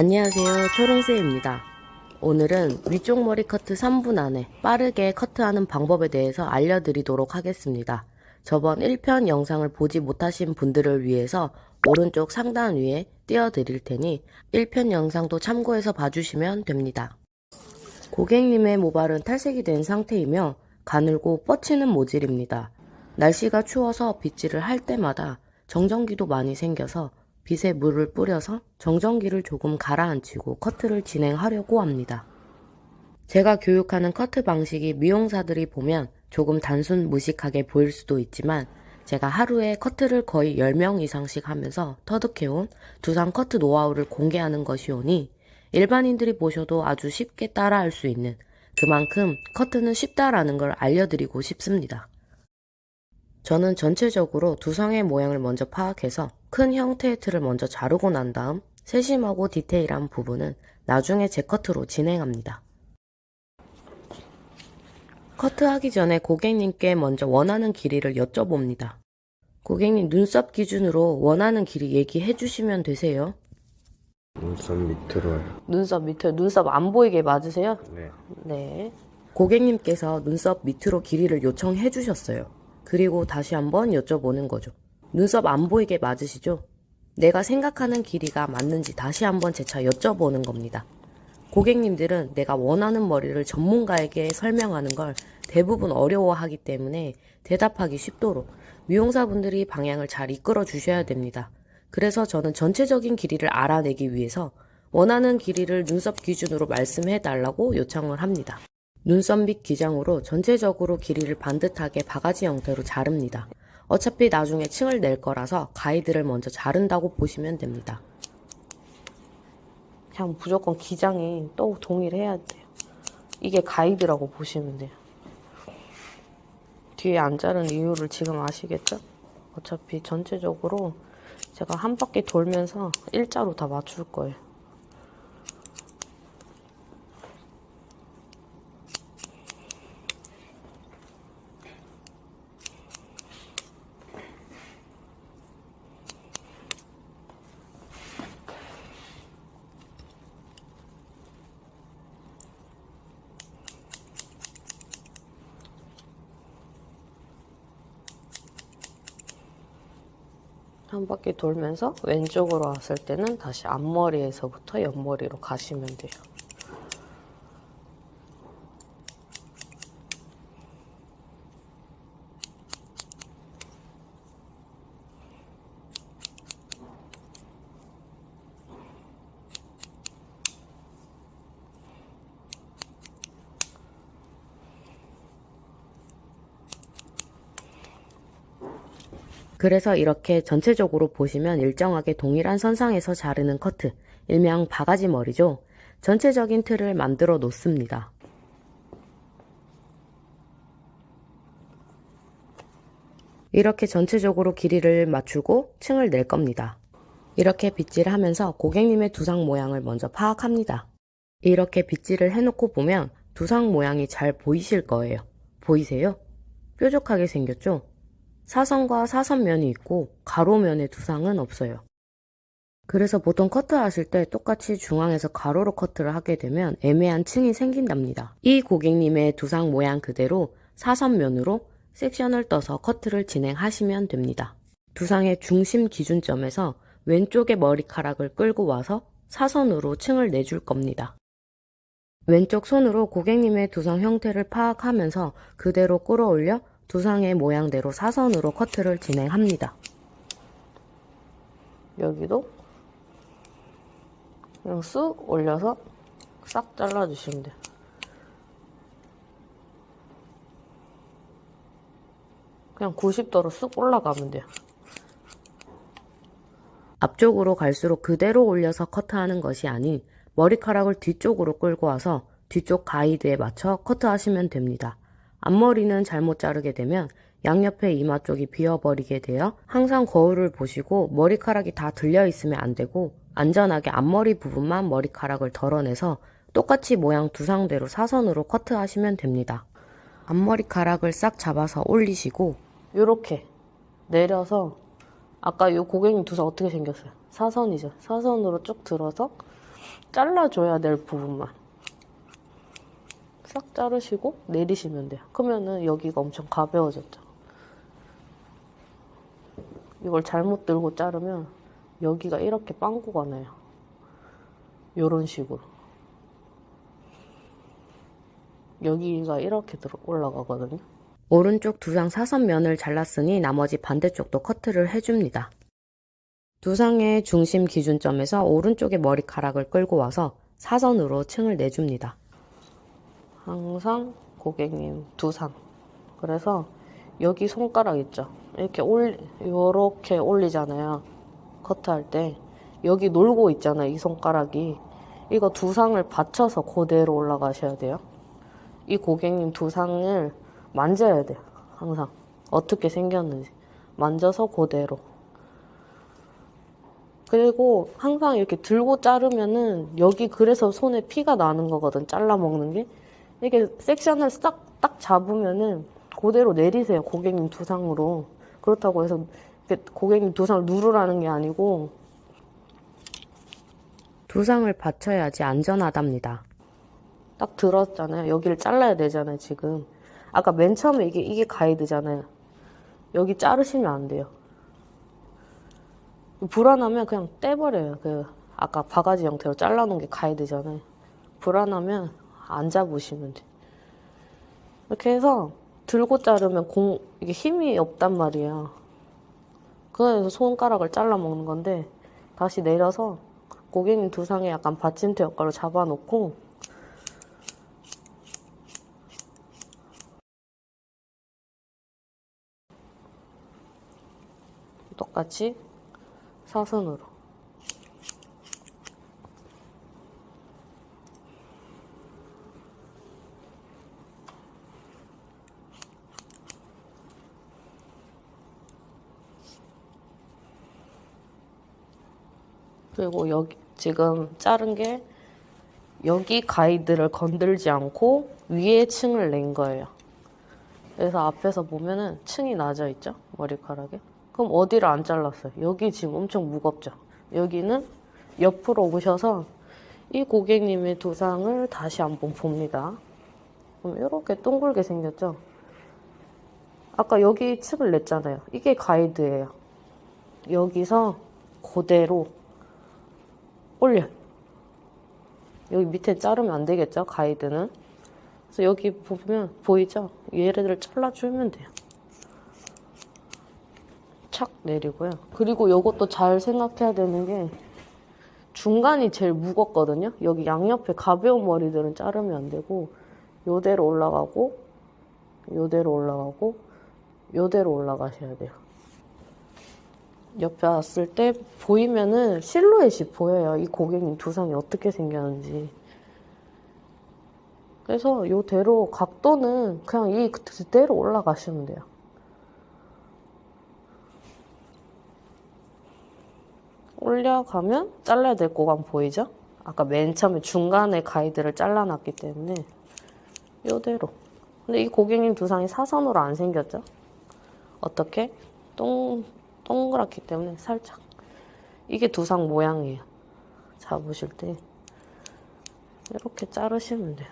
안녕하세요. 초롱새입니다. 오늘은 위쪽 머리 커트 3분 안에 빠르게 커트하는 방법에 대해서 알려드리도록 하겠습니다. 저번 1편 영상을 보지 못하신 분들을 위해서 오른쪽 상단 위에 띄워드릴 테니 1편 영상도 참고해서 봐주시면 됩니다. 고객님의 모발은 탈색이 된 상태이며 가늘고 뻗치는 모질입니다. 날씨가 추워서 빗질을 할 때마다 정전기도 많이 생겨서 빗에 물을 뿌려서 정전기를 조금 가라앉히고 커트를 진행하려고 합니다. 제가 교육하는 커트 방식이 미용사들이 보면 조금 단순 무식하게 보일 수도 있지만 제가 하루에 커트를 거의 10명 이상씩 하면서 터득해온 두상 커트 노하우를 공개하는 것이오니 일반인들이 보셔도 아주 쉽게 따라할 수 있는 그만큼 커트는 쉽다라는 걸 알려드리고 싶습니다. 저는 전체적으로 두상의 모양을 먼저 파악해서 큰 형태의 틀을 먼저 자르고 난 다음 세심하고 디테일한 부분은 나중에 재커트로 진행합니다. 커트하기 전에 고객님께 먼저 원하는 길이를 여쭤봅니다. 고객님 눈썹 기준으로 원하는 길이 얘기해 주시면 되세요. 눈썹 밑으로요. 눈썹 밑에 눈썹 안 보이게 맞으세요? 네. 네. 고객님께서 눈썹 밑으로 길이를 요청해 주셨어요. 그리고 다시 한번 여쭤보는 거죠. 눈썹 안 보이게 맞으시죠? 내가 생각하는 길이가 맞는지 다시 한번 재차 여쭤보는 겁니다. 고객님들은 내가 원하는 머리를 전문가에게 설명하는 걸 대부분 어려워하기 때문에 대답하기 쉽도록 미용사분들이 방향을 잘 이끌어 주셔야 됩니다. 그래서 저는 전체적인 길이를 알아내기 위해서 원하는 길이를 눈썹 기준으로 말씀해 달라고 요청을 합니다. 눈썹 밑 기장으로 전체적으로 길이를 반듯하게 바가지 형태로 자릅니다. 어차피 나중에 층을 낼 거라서 가이드를 먼저 자른다고 보시면 됩니다. 그냥 무조건 기장이 또 동일해야 돼요. 이게 가이드라고 보시면 돼요. 뒤에 안 자른 이유를 지금 아시겠죠? 어차피 전체적으로 제가 한 바퀴 돌면서 일자로 다 맞출 거예요. 한 바퀴 돌면서 왼쪽으로 왔을 때는 다시 앞머리에서부터 옆머리로 가시면 돼요. 그래서 이렇게 전체적으로 보시면 일정하게 동일한 선상에서 자르는 커트, 일명 바가지 머리죠. 전체적인 틀을 만들어 놓습니다. 이렇게 전체적으로 길이를 맞추고 층을 낼 겁니다. 이렇게 빗질을 하면서 고객님의 두상 모양을 먼저 파악합니다. 이렇게 빗질을 해놓고 보면 두상 모양이 잘 보이실 거예요. 보이세요? 뾰족하게 생겼죠? 사선과 사선면이 있고 가로면의 두상은 없어요. 그래서 보통 커트하실 때 똑같이 중앙에서 가로로 커트를 하게 되면 애매한 층이 생긴답니다. 이 고객님의 두상 모양 그대로 사선면으로 섹션을 떠서 커트를 진행하시면 됩니다. 두상의 중심 기준점에서 왼쪽의 머리카락을 끌고 와서 사선으로 층을 내줄 겁니다. 왼쪽 손으로 고객님의 두상 형태를 파악하면서 그대로 끌어올려 두상의 모양대로 사선으로 커트를 진행합니다. 여기도 그냥 쑥 올려서 싹 잘라주시면 돼요. 그냥 90도로 쑥 올라가면 돼요. 앞쪽으로 갈수록 그대로 올려서 커트하는 것이 아닌 머리카락을 뒤쪽으로 끌고 와서 뒤쪽 가이드에 맞춰 커트하시면 됩니다. 앞머리는 잘못 자르게 되면 양옆에 이마 쪽이 비어버리게 되어 항상 거울을 보시고 머리카락이 다 들려 있으면 안 되고 안전하게 앞머리 부분만 머리카락을 덜어내서 똑같이 모양 두상대로 사선으로 커트하시면 됩니다. 앞머리카락을 싹 잡아서 올리시고 이렇게 내려서 아까 이 고객님 두상 어떻게 생겼어요? 사선이죠. 사선으로 쭉 들어서 잘라줘야 될 부분만 싹 자르시고 내리시면 돼요. 그러면은 여기가 엄청 가벼워졌죠. 이걸 잘못 들고 자르면 여기가 이렇게 빵꾸가 나요. 요런 식으로. 여기가 이렇게 들어 올라가거든요. 오른쪽 두상 사선면을 잘랐으니 나머지 반대쪽도 커트를 해줍니다. 두상의 중심 기준점에서 오른쪽의 머리카락을 끌고 와서 사선으로 층을 내줍니다. 항상 고객님 두상. 그래서 여기 손가락 있죠? 이렇게 올, 요렇게 올리잖아요. 커트할 때. 여기 놀고 있잖아요. 이 손가락이. 이거 두상을 받쳐서 그대로 올라가셔야 돼요. 이 고객님 두상을 만져야 돼요. 항상. 어떻게 생겼는지. 만져서 그대로. 그리고 항상 이렇게 들고 자르면은 여기 그래서 손에 피가 나는 거거든. 잘라 먹는 게. 이렇게 섹션을 싹 딱 잡으면은 그대로 내리세요. 고객님 두상으로. 그렇다고 해서 고객님 두상을 누르라는 게 아니고 두상을 받쳐야지 안전하답니다. 딱 들었잖아요. 여기를 잘라야 되잖아요, 지금. 아까 맨 처음에 이게, 이게 가이드잖아요. 여기 자르시면 안 돼요. 불안하면 그냥 떼버려요. 그, 아까 바가지 형태로 잘라놓은 게 가이드잖아요. 불안하면 안 잡으시면 돼. 이렇게 해서 들고 자르면 공, 이게 힘이 없단 말이야. 그래서 손가락을 잘라 먹는 건데, 다시 내려서 고객님 두상에 약간 받침대 역할로 잡아놓고, 똑같이 사선으로. 그리고 여기 지금 자른 게 여기 가이드를 건들지 않고 위에 층을 낸 거예요. 그래서 앞에서 보면은 층이 낮아 있죠? 머리카락에. 그럼 어디를 안 잘랐어요? 여기 지금 엄청 무겁죠? 여기는 옆으로 오셔서 이 고객님의 두상을 다시 한번 봅니다. 그럼 이렇게 동글게 생겼죠? 아까 여기 층을 냈잖아요. 이게 가이드예요. 여기서 그대로 올려. 여기 밑에 자르면 안 되겠죠? 가이드는. 그래서 여기 보면 보이죠? 얘네들을 잘라주면 돼요. 착 내리고요. 그리고 이것도 잘 생각해야 되는 게 중간이 제일 무겁거든요. 여기 양옆에 가벼운 머리들은 자르면 안 되고 요대로 올라가고 요대로 올라가고 요대로 올라가셔야 돼요. 옆에 왔을 때 보이면은 실루엣이 보여요. 이 고객님 두상이 어떻게 생겼는지. 그래서 요대로 각도는 그냥 이 그대로 올라가시면 돼요. 올려가면 잘라야 될 구간 보이죠? 아까 맨 처음에 중간에 가이드를 잘라놨기 때문에 요대로. 근데 이 고객님 두상이 사선으로 안 생겼죠? 어떻게? 동, 동그랗기 때문에 살짝. 이게 두상 모양이에요. 잡으실 때. 이렇게 자르시면 돼요.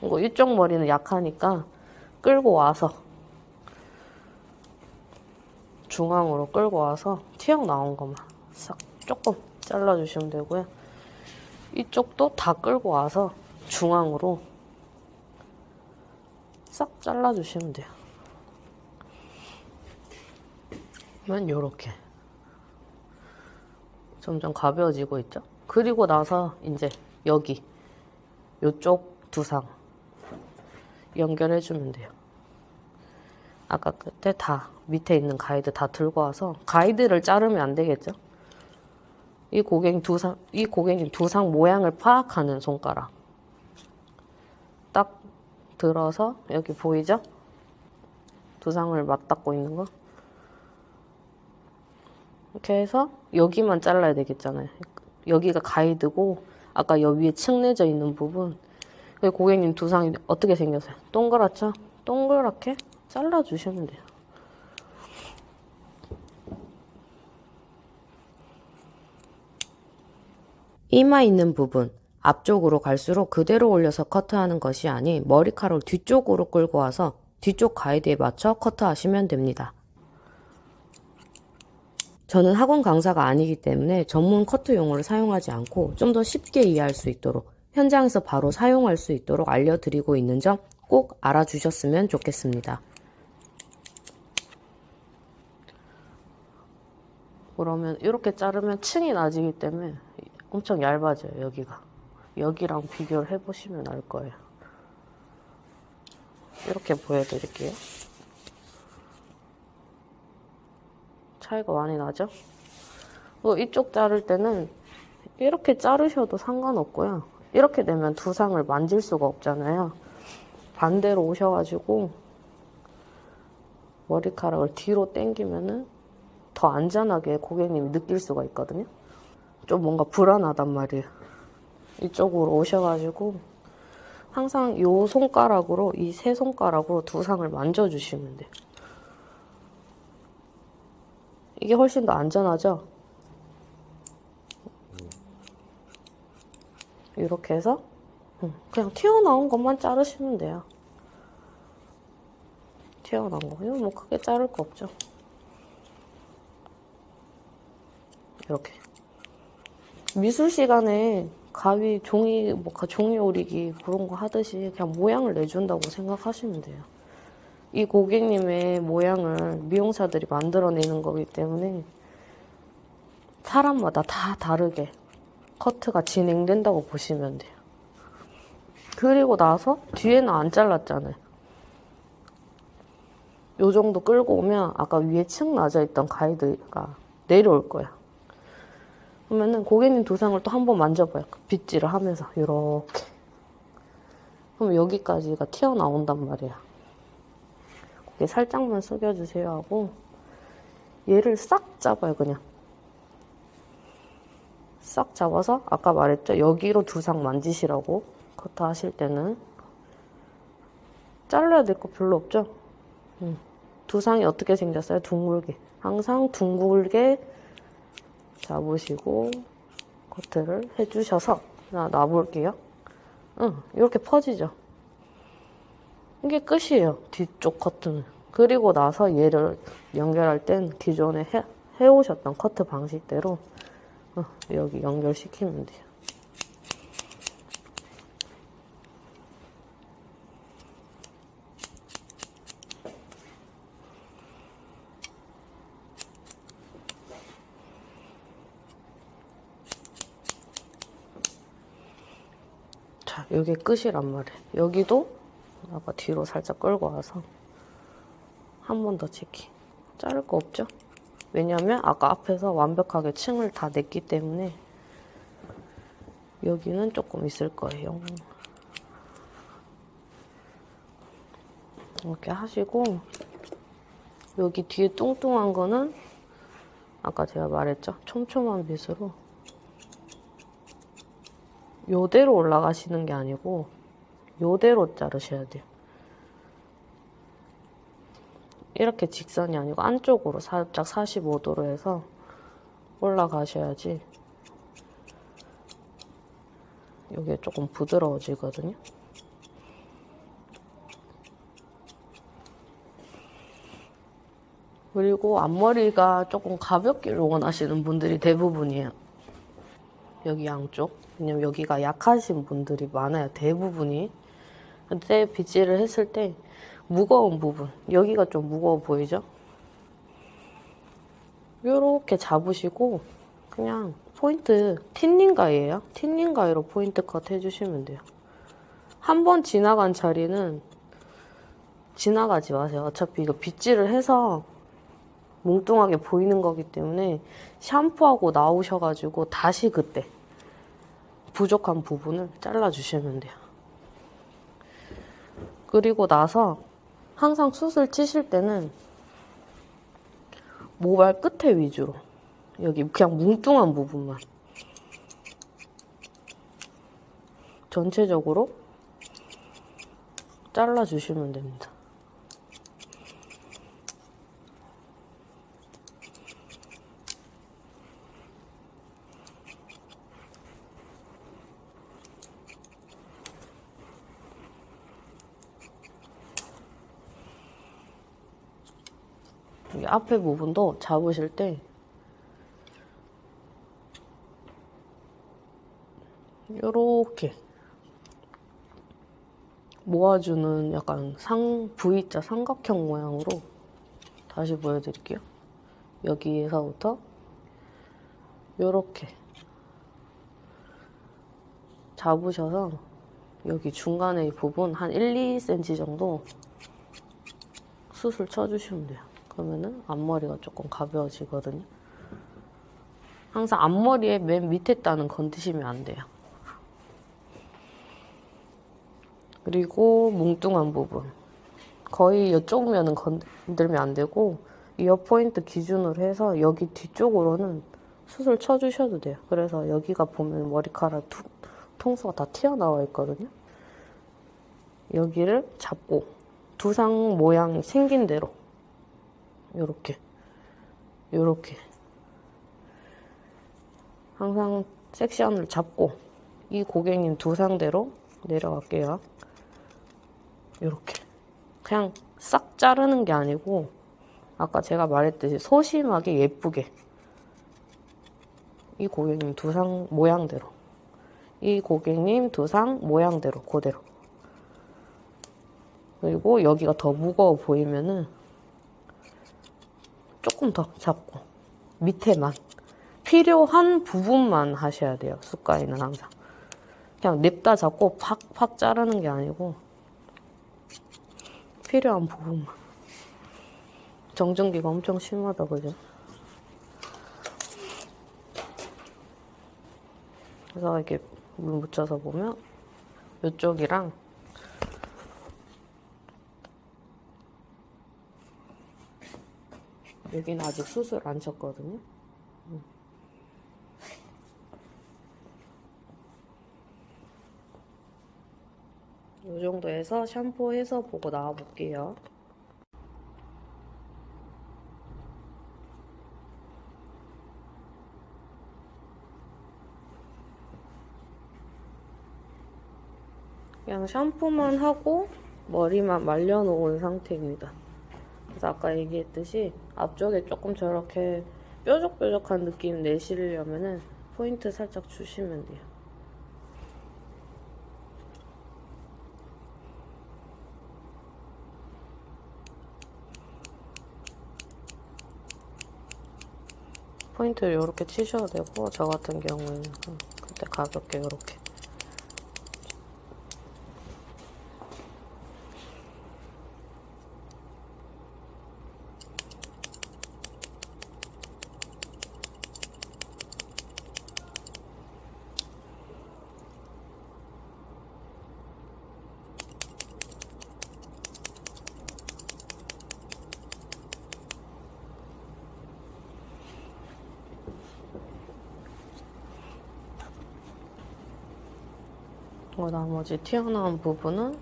이거 이쪽 머리는 약하니까 끌고 와서 중앙으로 끌고 와서 튀어나온 것만 싹 조금 잘라주시면 되고요. 이쪽도 다 끌고 와서 중앙으로 싹 잘라주시면 돼요. 그러 면 요렇게 점점 가벼워지고 있죠? 그리고 나서 이제 여기 요쪽 두상 연결해주면 돼요. 아까 그때 다 밑에 있는 가이드 다 들고 와서 가이드를 자르면 안 되겠죠? 이 고객님 두상 이 고객님 두상 모양을 파악하는 손가락 딱 들어서 여기 보이죠? 두상을 맞닿고 있는 거 이렇게 해서 여기만 잘라야 되겠잖아요. 여기가 가이드고 아까 여기 위에 층 내져 있는 부분 그 고객님 두상이 어떻게 생겼어요? 동그랗죠? 동그랗게 잘라주시면 돼요. 이마 있는 부분 앞쪽으로 갈수록 그대로 올려서 커트하는 것이 아닌 머리카락을 뒤쪽으로 끌고 와서 뒤쪽 가이드에 맞춰 커트하시면 됩니다. 저는 학원 강사가 아니기 때문에 전문 커트 용어를 사용하지 않고 좀 더 쉽게 이해할 수 있도록 현장에서 바로 사용할 수 있도록 알려드리고 있는 점 꼭 알아주셨으면 좋겠습니다. 그러면 이렇게 자르면 층이 낮이기 때문에 엄청 얇아져요 여기가. 여기랑 비교를 해보시면 알 거예요. 이렇게 보여드릴게요 차이가 많이 나죠? 뭐 이쪽 자를 때는 이렇게 자르셔도 상관없고요 이렇게 되면 두상을 만질 수가 없잖아요 반대로 오셔가지고 머리카락을 뒤로 당기면은 더 안전하게 고객님이 느낄 수가 있거든요. 좀 뭔가 불안하단 말이에요. 이쪽으로 오셔가지고 항상 요 손가락으로 이 세 손가락으로 두상을 만져주시면 돼요. 이게 훨씬 더 안전하죠? 이렇게 해서 응, 그냥 튀어나온 것만 자르시면 돼요. 튀어나온 거. 이거 뭐 크게 자를 거 없죠. 이렇게. 미술 시간에 가위, 종이, 뭐, 가- 종이 오리기 그런 거 하듯이 그냥 모양을 내준다고 생각하시면 돼요. 이 고객님의 모양을 미용사들이 만들어내는 거기 때문에 사람마다 다 다르게 커트가 진행된다고 보시면 돼요. 그리고 나서 뒤에는 안 잘랐잖아요. 요 정도 끌고 오면 아까 위에 층 낮아 있던 가이드가 내려올 거야. 그러면은 고객님 두상을 또 한 번 만져봐요. 빗질을 하면서 이렇게. 그럼 여기까지가 튀어나온단 말이야. 살짝만 숙여주세요 하고 얘를 싹 잡아요 그냥. 싹 잡아서 아까 말했죠? 여기로 두상 만지시라고 커트 하실 때는. 잘라야 될 거 별로 없죠? 음. 두상이 어떻게 생겼어요? 둥글게. 항상 둥글게 잡으시고 커트를 해주셔서 자 놔볼게요. 응 이렇게 퍼지죠 이게 끝이에요 뒤쪽 커트는 그리고 나서 얘를 연결할 땐 기존에 해, 해오셨던 커트 방식대로 어, 여기 연결시키면 돼요. 자, 여기 끝이란 말이에요. 여기도 아까 뒤로 살짝 끌고 와서 한 번 더 치기. 자를 거 없죠? 왜냐면 아까 앞에서 완벽하게 층을 다 냈기 때문에 여기는 조금 있을 거예요. 이렇게 하시고 여기 뒤에 뚱뚱한 거는 아까 제가 말했죠? 촘촘한 빗으로 요대로 올라가시는 게 아니고 요대로 자르셔야 돼요. 이렇게 직선이 아니고 안쪽으로 살짝 45도로 해서 올라가셔야지 이게 조금 부드러워지거든요. 그리고 앞머리가 조금 가볍기를 원하시는 분들이 대부분이에요. 여기 양쪽. 왜냐면 여기가 약하신 분들이 많아요. 대부분이. 그때 빗질을 했을 때 무거운 부분 여기가 좀 무거워 보이죠? 이렇게 잡으시고 그냥 포인트 틴닝 가위예요. 틴닝 가위로 포인트 컷 해주시면 돼요. 한 번 지나간 자리는 지나가지 마세요. 어차피 이거 빗질을 해서 뭉뚱하게 보이는 거기 때문에 샴푸하고 나오셔가지고 다시 그때 부족한 부분을 잘라주시면 돼요 그리고 나서 항상 숱을 치실 때는 모발 끝에 위주로 여기 그냥 뭉뚱한 부분만 전체적으로 잘라주시면 됩니다. 이 앞에 부분도 잡으실 때 요렇게 모아주는 약간 상 V자 삼각형 모양으로 다시 보여드릴게요. 여기에서부터 요렇게 잡으셔서 여기 중간에 이 부분 한 1, 2cm 정도 숱을 쳐주시면 돼요. 그러면은 앞머리가 조금 가벼워지거든요. 항상 앞머리에 맨 밑에 따는 건드시면 안 돼요. 그리고 뭉뚱한 부분. 거의 이쪽 면은 건들면 안 되고 이어 포인트 기준으로 해서 여기 뒤쪽으로는 숱을 쳐주셔도 돼요. 그래서 여기가 보면 머리카락 두, 통수가 다 튀어나와 있거든요. 여기를 잡고 두상 모양 생긴 대로 요렇게. 요렇게. 항상 섹시함을 잡고 이 고객님 두 상대로 내려갈게요. 요렇게. 그냥 싹 자르는 게 아니고 아까 제가 말했듯이 소심하게 예쁘게 이 고객님 두상 모양대로. 이 고객님 두상 모양대로 그대로. 그리고 여기가 더 무거워 보이면은 조금 더 잡고 밑에만. 필요한 부분만 하셔야 돼요 숟가위는 항상. 그냥 냅다 잡고 팍팍 자르는 게 아니고 필요한 부분만. 정전기가 엄청 심하다 그죠? 그래서 이렇게 물 묻혀서 보면 이쪽이랑 여기는 아직 수술 안 쳤거든요. 음. 이 정도에서 샴푸해서 보고 나와 볼게요. 그냥 샴푸만 하고 머리만 말려놓은 상태입니다. 그래서 아까 얘기했듯이 앞쪽에 조금 저렇게 뾰족뾰족한 느낌 내시려면은 포인트 살짝 주시면 돼요. 포인트를 이렇게 치셔도 되고 저 같은 경우에는 그때 가볍게 이렇게 어, 나머지 튀어나온 부분은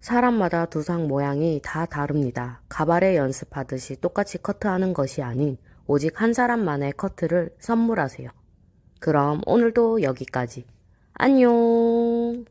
사람마다 두상 모양이 다 다릅니다. 가발에 연습하듯이 똑같이 커트하는 것이 아닌 오직 한 사람만의 커트를 선물하세요. 그럼 오늘도 여기까지. 안녕!